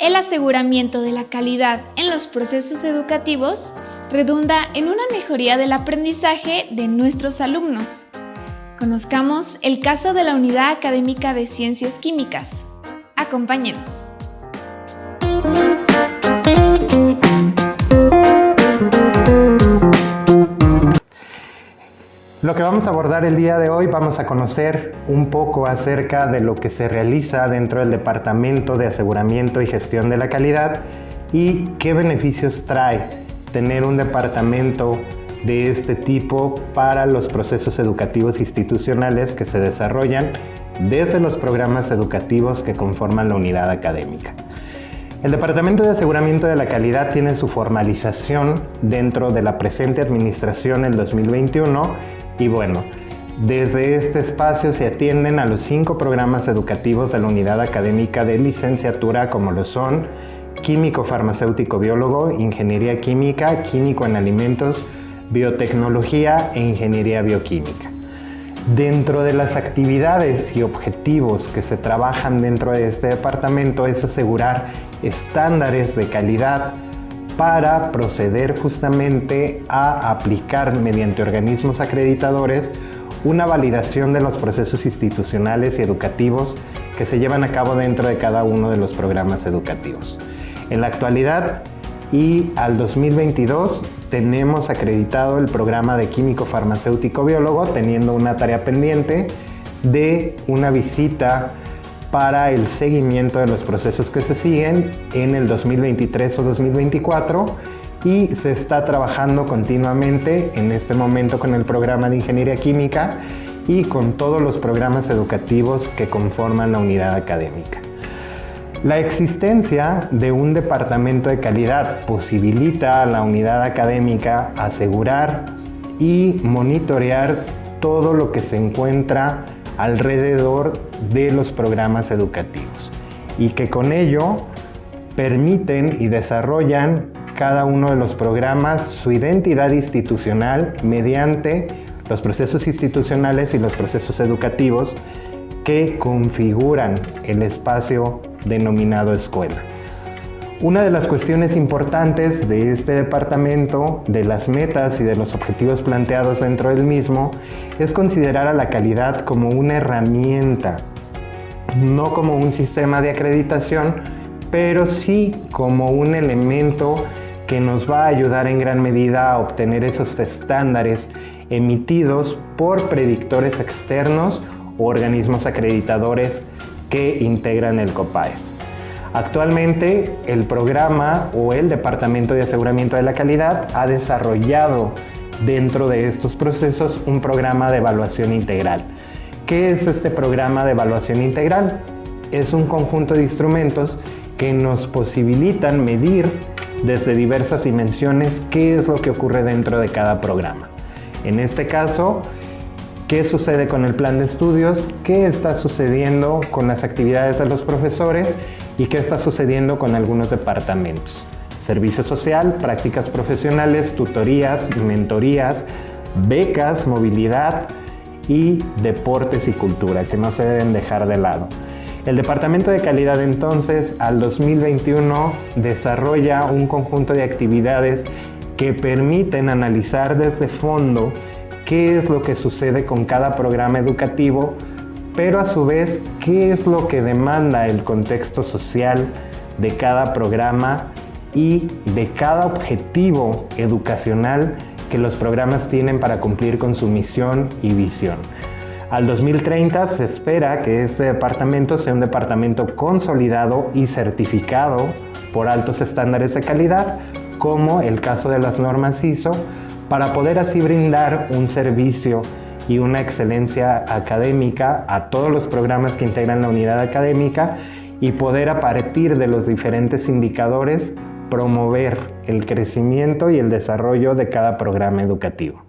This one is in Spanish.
El aseguramiento de la calidad en los procesos educativos redunda en una mejoría del aprendizaje de nuestros alumnos. Conozcamos el caso de la Unidad Académica de Ciencias Químicas. Acompáñenos. Lo que vamos a abordar el día de hoy, vamos a conocer un poco acerca de lo que se realiza dentro del Departamento de Aseguramiento y Gestión de la Calidad y qué beneficios trae tener un departamento de este tipo para los procesos educativos institucionales que se desarrollan desde los programas educativos que conforman la unidad académica. El Departamento de Aseguramiento de la Calidad tiene su formalización dentro de la presente administración en 2021 y bueno, desde este espacio se atienden a los cinco programas educativos de la unidad académica de licenciatura como lo son Químico Farmacéutico Biólogo, Ingeniería Química, Químico en Alimentos, Biotecnología e Ingeniería Bioquímica. Dentro de las actividades y objetivos que se trabajan dentro de este departamento es asegurar estándares de calidad para proceder justamente a aplicar mediante organismos acreditadores una validación de los procesos institucionales y educativos que se llevan a cabo dentro de cada uno de los programas educativos. En la actualidad y al 2022 tenemos acreditado el programa de químico farmacéutico biólogo teniendo una tarea pendiente de una visita para el seguimiento de los procesos que se siguen en el 2023 o 2024 y se está trabajando continuamente en este momento con el programa de Ingeniería Química y con todos los programas educativos que conforman la unidad académica. La existencia de un departamento de calidad posibilita a la unidad académica asegurar y monitorear todo lo que se encuentra alrededor de los programas educativos y que con ello permiten y desarrollan cada uno de los programas su identidad institucional mediante los procesos institucionales y los procesos educativos que configuran el espacio denominado escuela. Una de las cuestiones importantes de este departamento, de las metas y de los objetivos planteados dentro del mismo, es considerar a la calidad como una herramienta, no como un sistema de acreditación, pero sí como un elemento que nos va a ayudar en gran medida a obtener esos estándares emitidos por predictores externos o organismos acreditadores que integran el COPAES. Actualmente el programa o el Departamento de Aseguramiento de la Calidad ha desarrollado dentro de estos procesos un programa de evaluación integral. ¿Qué es este programa de evaluación integral? Es un conjunto de instrumentos que nos posibilitan medir desde diversas dimensiones qué es lo que ocurre dentro de cada programa. En este caso, qué sucede con el plan de estudios, qué está sucediendo con las actividades de los profesores y qué está sucediendo con algunos departamentos. Servicio social, prácticas profesionales, tutorías mentorías, becas, movilidad y deportes y cultura, que no se deben dejar de lado. El Departamento de Calidad entonces al 2021 desarrolla un conjunto de actividades que permiten analizar desde fondo qué es lo que sucede con cada programa educativo pero a su vez, ¿qué es lo que demanda el contexto social de cada programa y de cada objetivo educacional que los programas tienen para cumplir con su misión y visión? Al 2030 se espera que este departamento sea un departamento consolidado y certificado por altos estándares de calidad, como el caso de las normas ISO, para poder así brindar un servicio y una excelencia académica a todos los programas que integran la unidad académica y poder a partir de los diferentes indicadores promover el crecimiento y el desarrollo de cada programa educativo.